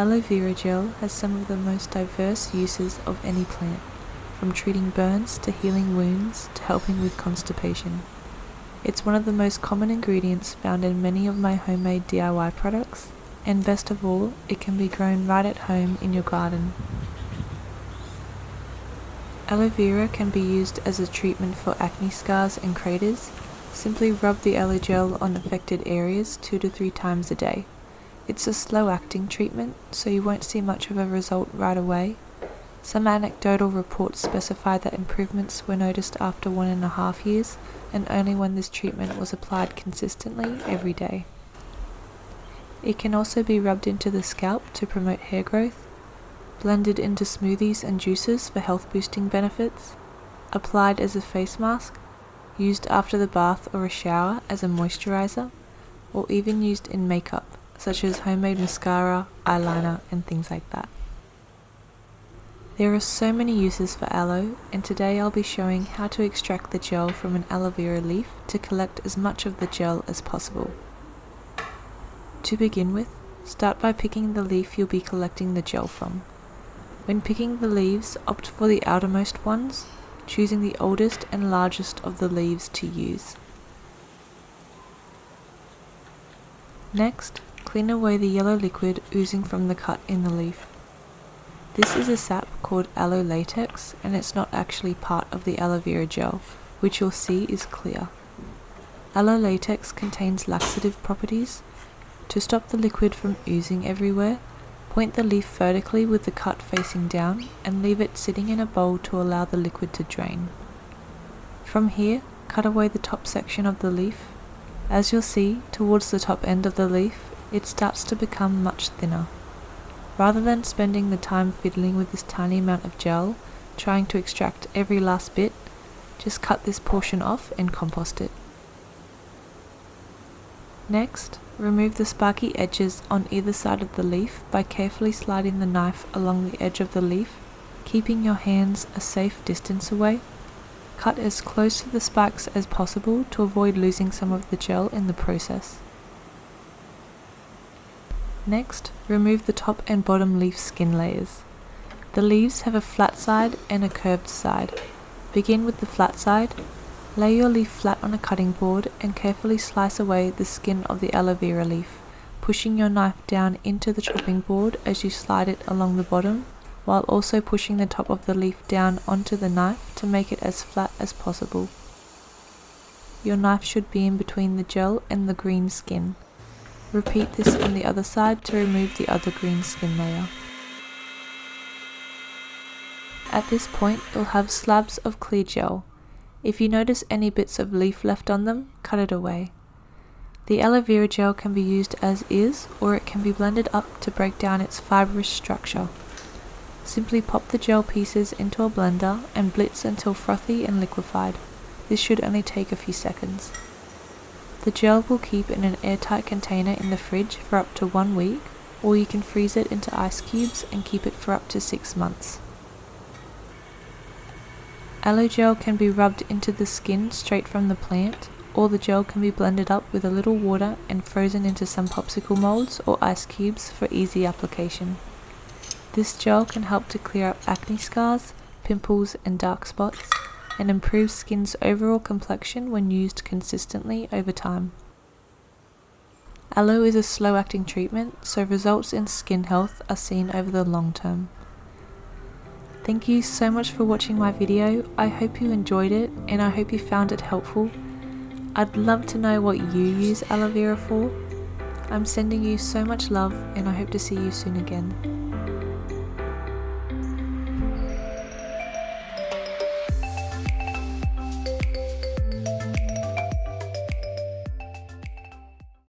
Aloe vera gel has some of the most diverse uses of any plant, from treating burns to healing wounds to helping with constipation. It's one of the most common ingredients found in many of my homemade DIY products, and best of all, it can be grown right at home in your garden. Aloe vera can be used as a treatment for acne scars and craters. Simply rub the aloe gel on affected areas two to three times a day. It's a slow acting treatment, so you won't see much of a result right away. Some anecdotal reports specify that improvements were noticed after one and a half years, and only when this treatment was applied consistently every day. It can also be rubbed into the scalp to promote hair growth, blended into smoothies and juices for health boosting benefits, applied as a face mask, used after the bath or a shower as a moisturizer, or even used in makeup such as homemade mascara, eyeliner, and things like that. There are so many uses for aloe, and today I'll be showing how to extract the gel from an aloe vera leaf to collect as much of the gel as possible. To begin with, start by picking the leaf you'll be collecting the gel from. When picking the leaves, opt for the outermost ones, choosing the oldest and largest of the leaves to use. Next, Clean away the yellow liquid oozing from the cut in the leaf. This is a sap called aloe latex and it's not actually part of the aloe vera gel, which you'll see is clear. Aloe latex contains laxative properties. To stop the liquid from oozing everywhere, point the leaf vertically with the cut facing down and leave it sitting in a bowl to allow the liquid to drain. From here, cut away the top section of the leaf. As you'll see, towards the top end of the leaf, it starts to become much thinner. Rather than spending the time fiddling with this tiny amount of gel, trying to extract every last bit, just cut this portion off and compost it. Next, remove the sparky edges on either side of the leaf by carefully sliding the knife along the edge of the leaf, keeping your hands a safe distance away. Cut as close to the spikes as possible to avoid losing some of the gel in the process. Next, remove the top and bottom leaf skin layers. The leaves have a flat side and a curved side. Begin with the flat side. Lay your leaf flat on a cutting board and carefully slice away the skin of the aloe vera leaf, pushing your knife down into the chopping board as you slide it along the bottom, while also pushing the top of the leaf down onto the knife to make it as flat as possible. Your knife should be in between the gel and the green skin. Repeat this on the other side to remove the other green skin layer. At this point, you'll have slabs of clear gel. If you notice any bits of leaf left on them, cut it away. The aloe vera gel can be used as is, or it can be blended up to break down its fibrous structure. Simply pop the gel pieces into a blender and blitz until frothy and liquefied. This should only take a few seconds. The gel will keep in an airtight container in the fridge for up to one week, or you can freeze it into ice cubes and keep it for up to six months. Aloe gel can be rubbed into the skin straight from the plant, or the gel can be blended up with a little water and frozen into some popsicle molds or ice cubes for easy application. This gel can help to clear up acne scars, pimples and dark spots, and improves skin's overall complexion when used consistently over time. Aloe is a slow acting treatment, so results in skin health are seen over the long term. Thank you so much for watching my video, I hope you enjoyed it and I hope you found it helpful. I'd love to know what you use aloe vera for. I'm sending you so much love and I hope to see you soon again.